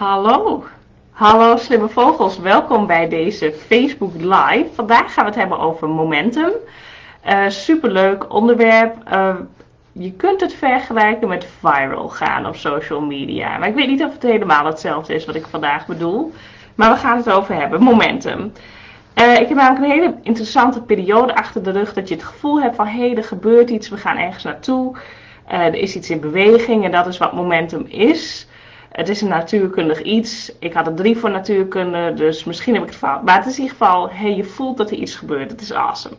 Hallo, hallo slimme vogels, welkom bij deze Facebook Live. Vandaag gaan we het hebben over momentum. Uh, superleuk onderwerp. Uh, je kunt het vergelijken met viral gaan op social media. Maar ik weet niet of het helemaal hetzelfde is wat ik vandaag bedoel. Maar we gaan het over hebben, momentum. Uh, ik heb namelijk een hele interessante periode achter de rug dat je het gevoel hebt van hé, hey, er gebeurt iets, we gaan ergens naartoe. er is iets in beweging en dat is wat momentum is. Het is een natuurkundig iets. Ik had er drie voor natuurkunde, dus misschien heb ik het fout. Maar het is in ieder geval, hey, je voelt dat er iets gebeurt. Het is awesome.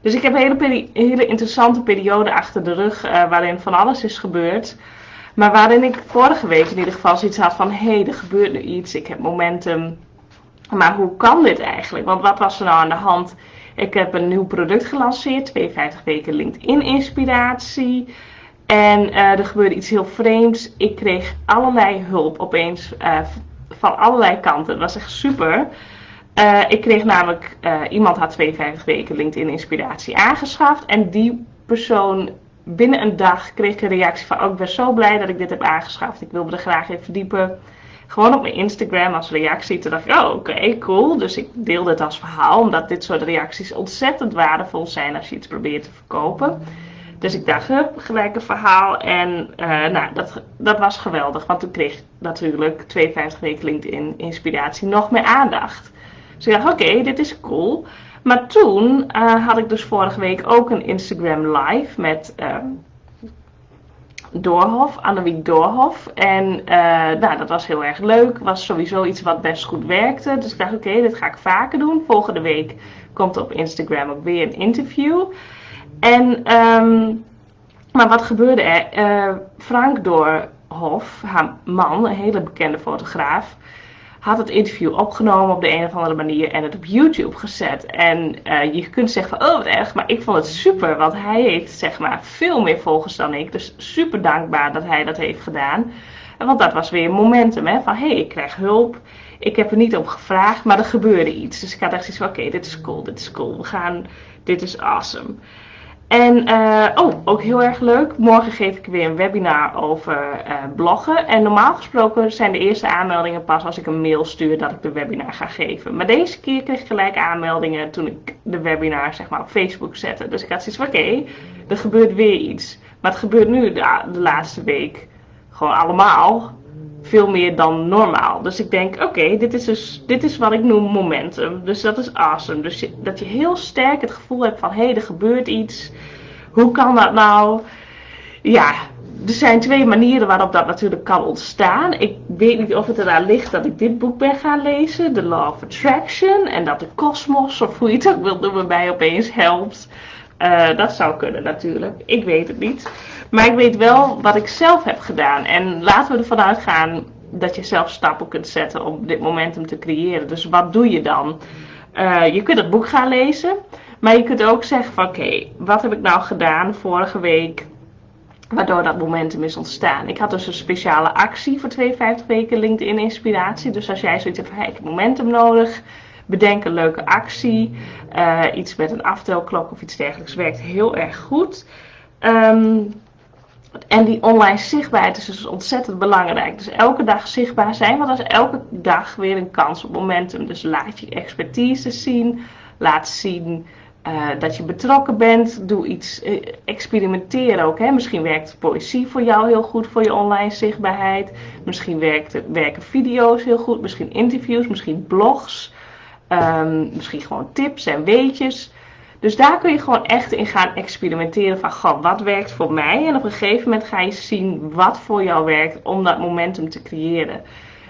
Dus ik heb een hele, hele interessante periode achter de rug uh, waarin van alles is gebeurd. Maar waarin ik vorige week in ieder geval zoiets had van, hé, hey, er gebeurt nu iets. Ik heb momentum. Maar hoe kan dit eigenlijk? Want wat was er nou aan de hand? Ik heb een nieuw product gelanceerd, 52 weken LinkedIn inspiratie. En uh, er gebeurde iets heel vreemds. Ik kreeg allerlei hulp opeens uh, van allerlei kanten. Het was echt super. Uh, ik kreeg namelijk, iemand had 52 weken LinkedIn inspiratie aangeschaft. En die persoon binnen een dag kreeg een reactie van, oh ik ben zo blij dat ik dit heb aangeschaft. Ik wilde er graag in verdiepen. Gewoon op mijn Instagram als reactie. Toen dacht ik, oh oké, cool. Dus ik deelde het als verhaal. Omdat dit soort reacties ontzettend waardevol zijn als je iets probeert te verkopen. Dus ik dacht, hup, gelijk een verhaal. En uh, nou, dat, dat was geweldig. Want toen kreeg natuurlijk 52 weken LinkedIn inspiratie nog meer aandacht. Dus ik dacht, oké, dit is cool. Maar toen uh, had ik dus vorige week ook een Instagram live met uh, Doorhof, Annemiek Doorhof. En uh, nou, dat was heel erg leuk. Was sowieso iets wat best goed werkte. Dus ik dacht, oké, dit ga ik vaker doen. Volgende week komt op Instagram ook weer een interview. En, um, maar wat gebeurde er? Uh, Frank Doorhof, haar man, een hele bekende fotograaf, had het interview opgenomen op de een of andere manier en het op YouTube gezet. En uh, je kunt zeggen van, oh wat erg, maar ik vond het super, want hij heeft zeg maar veel meer volgers dan ik. Dus super dankbaar dat hij dat heeft gedaan. Want dat was weer momentum, hè, van hé, hey, ik krijg hulp. Ik heb er niet om gevraagd, maar er gebeurde iets. Dus ik had echt zoiets van, oké, dit is cool, dit is cool. We gaan, dit is awesome. En uh, oh, ook heel erg leuk. Morgen geef ik weer een webinar over uh, bloggen. En normaal gesproken zijn de eerste aanmeldingen pas als ik een mail stuur dat ik de webinar ga geven. Maar deze keer kreeg ik gelijk aanmeldingen toen ik de webinar zeg maar, op Facebook zette. Dus ik had zoiets van oké, er gebeurt weer iets. Maar het gebeurt nu de laatste week gewoon allemaal veel meer dan normaal. Dus ik denk, oké, dit is dus dit is wat ik noem momentum. Dus dat is awesome. Dus dat je heel sterk het gevoel hebt van, hé, hey, er gebeurt iets. Hoe kan dat nou? Ja, er zijn twee manieren waarop dat natuurlijk kan ontstaan. Ik weet niet of het eraan ligt dat ik dit boek ben gaan lezen, The Law of Attraction, en dat de kosmos, of hoe je het ook wilt noemen, mij opeens helpt. Uh, dat zou kunnen natuurlijk. Ik weet het niet. Maar ik weet wel wat ik zelf heb gedaan. En laten we ervan uitgaan dat je zelf stappen kunt zetten om dit momentum te creëren. Dus wat doe je dan? Uh, je kunt het boek gaan lezen. Maar je kunt ook zeggen van oké, wat heb ik nou gedaan vorige week waardoor dat momentum is ontstaan. Ik had dus een speciale actie voor 52 weken LinkedIn inspiratie. Dus als jij zoiets hebt van hey, ik heb momentum nodig, bedenk een leuke actie. Uh, iets met een aftelklok of iets dergelijks werkt heel erg goed. Um, en die online zichtbaarheid is dus ontzettend belangrijk. Dus elke dag zichtbaar zijn, want dat is elke dag weer een kans op momentum. Dus laat je expertise zien, laat zien uh, dat je betrokken bent. Doe iets, uh, experimenteer ook. Hè. Misschien werkt poëzie voor jou heel goed voor je online zichtbaarheid. Misschien werkt, werken video's heel goed, misschien interviews, misschien blogs. Um, misschien gewoon tips en weetjes. Dus daar kun je gewoon echt in gaan experimenteren van, wat werkt voor mij? En op een gegeven moment ga je zien wat voor jou werkt om dat momentum te creëren.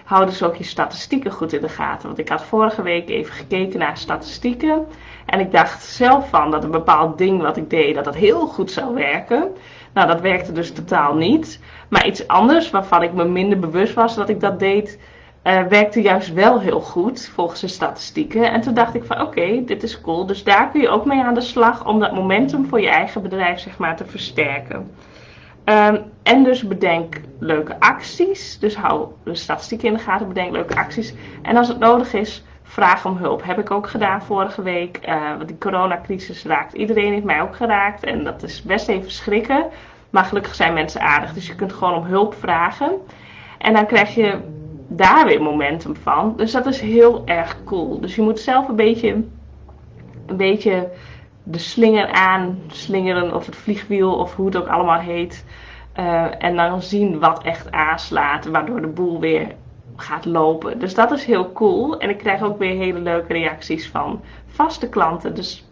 Hou dus ook je statistieken goed in de gaten. Want ik had vorige week even gekeken naar statistieken. En ik dacht zelf van dat een bepaald ding wat ik deed, dat dat heel goed zou werken. Nou, dat werkte dus totaal niet. Maar iets anders waarvan ik me minder bewust was dat ik dat deed, uh, werkte juist wel heel goed volgens de statistieken. En toen dacht ik van oké, dit is cool. Dus daar kun je ook mee aan de slag om dat momentum voor je eigen bedrijf zeg maar te versterken. Um, en dus bedenk leuke acties. Dus hou de statistieken in de gaten, bedenk leuke acties. En als het nodig is, vraag om hulp. Heb ik ook gedaan vorige week. Uh, want die coronacrisis raakt iedereen, heeft mij ook geraakt. En dat is best even schrikken. Maar gelukkig zijn mensen aardig. Dus je kunt gewoon om hulp vragen. En dan krijg je daar weer momentum van. Dus dat is heel erg cool. Dus je moet zelf een beetje, een beetje de slinger aan slingeren of het vliegwiel of hoe het ook allemaal heet. Uh, en dan zien wat echt aanslaat, waardoor de boel weer gaat lopen. Dus dat is heel cool. En ik krijg ook weer hele leuke reacties van vaste klanten. Dus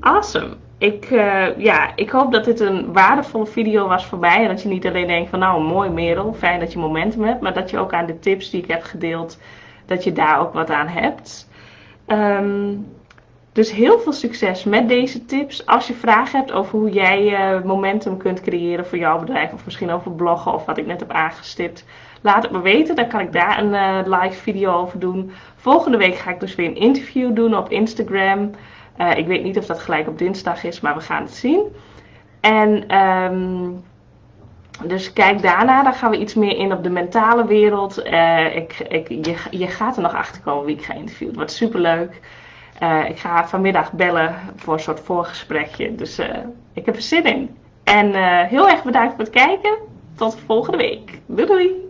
awesome. Ik, uh, ja, ik hoop dat dit een waardevolle video was voor mij. En dat je niet alleen denkt van nou mooi Merel, fijn dat je momentum hebt. Maar dat je ook aan de tips die ik heb gedeeld, dat je daar ook wat aan hebt. Um, dus heel veel succes met deze tips. Als je vragen hebt over hoe jij uh, momentum kunt creëren voor jouw bedrijf. Of misschien over bloggen of wat ik net heb aangestipt. Laat het me weten, dan kan ik daar een uh, live video over doen. Volgende week ga ik dus weer een interview doen op Instagram. Uh, ik weet niet of dat gelijk op dinsdag is, maar we gaan het zien. En um, dus kijk daarna, dan gaan we iets meer in op de mentale wereld. Uh, ik, ik, je, je gaat er nog achter komen wie ik ga interviewen. Het wordt super leuk. Uh, ik ga vanmiddag bellen voor een soort voorgesprekje. Dus ik heb er zin in. En heel erg bedankt voor het kijken. Tot volgende week. Doei doei!